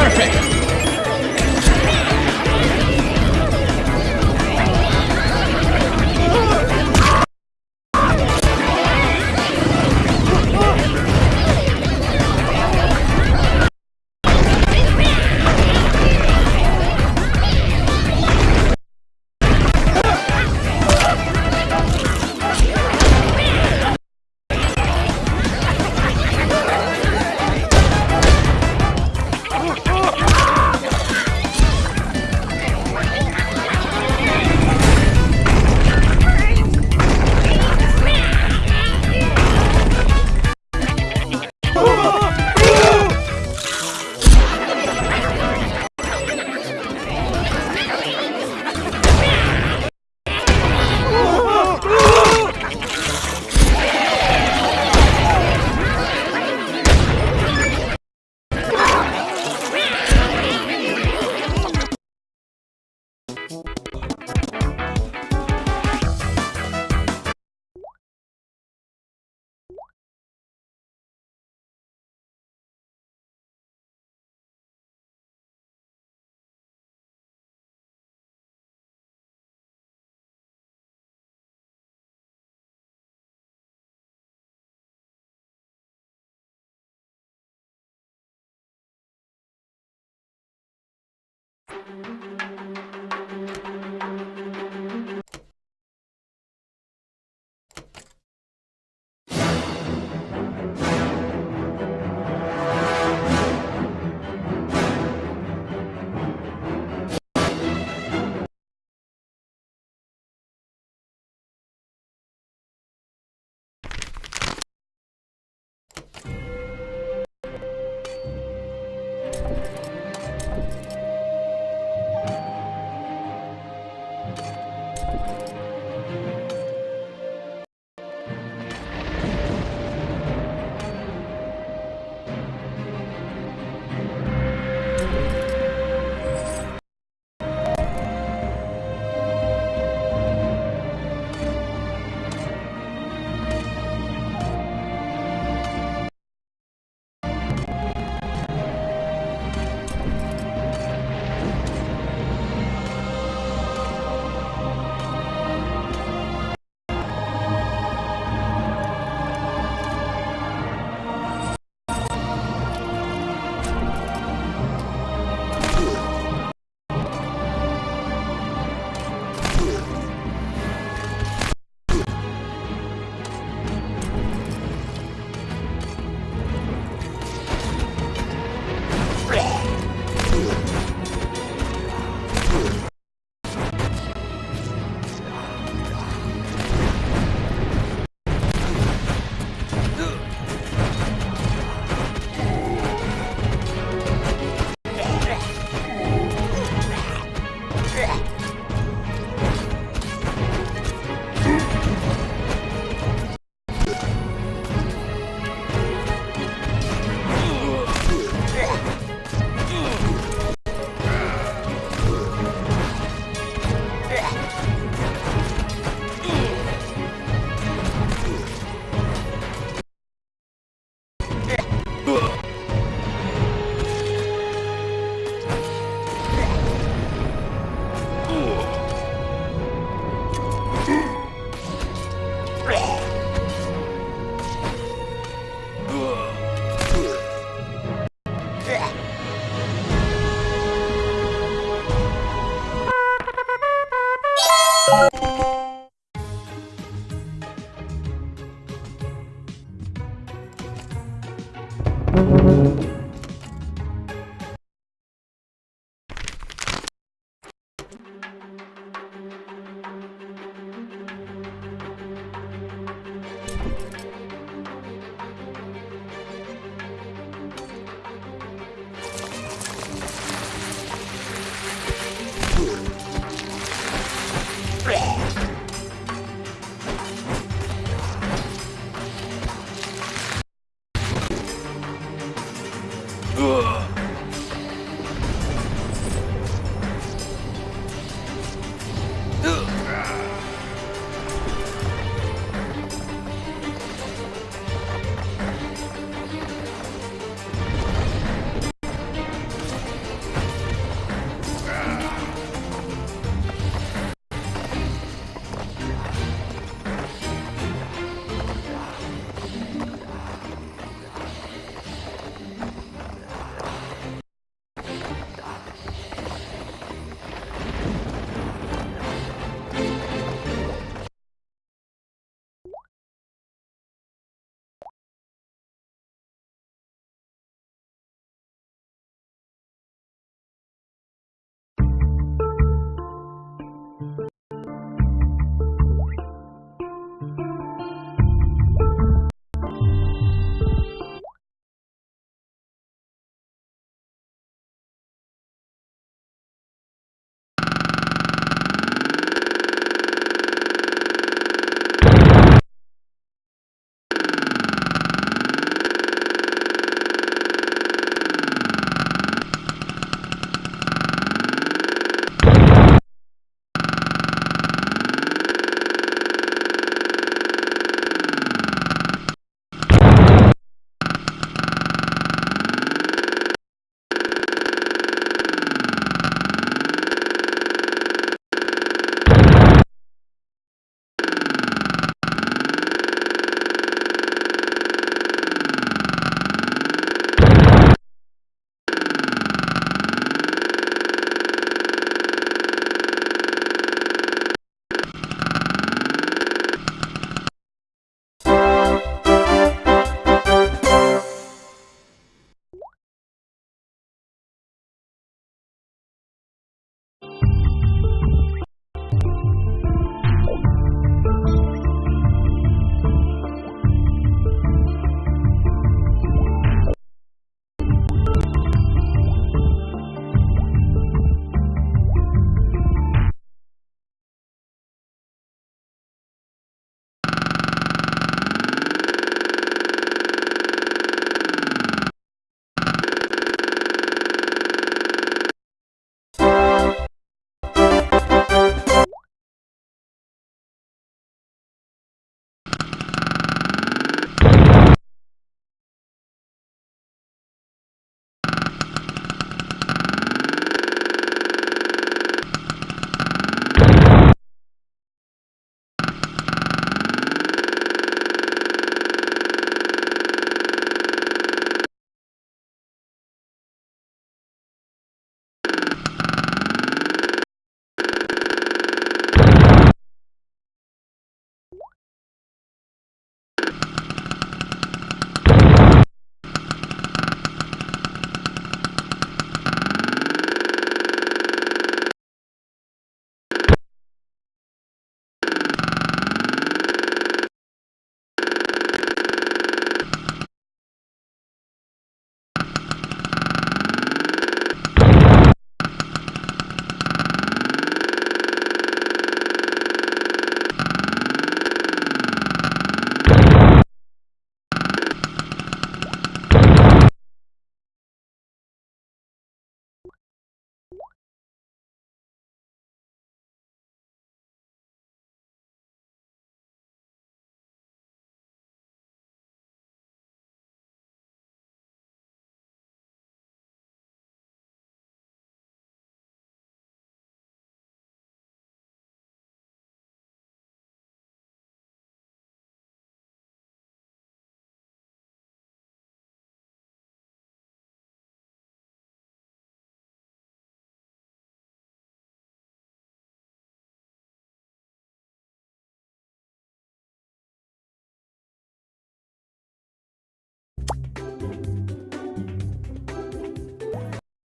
Perfect!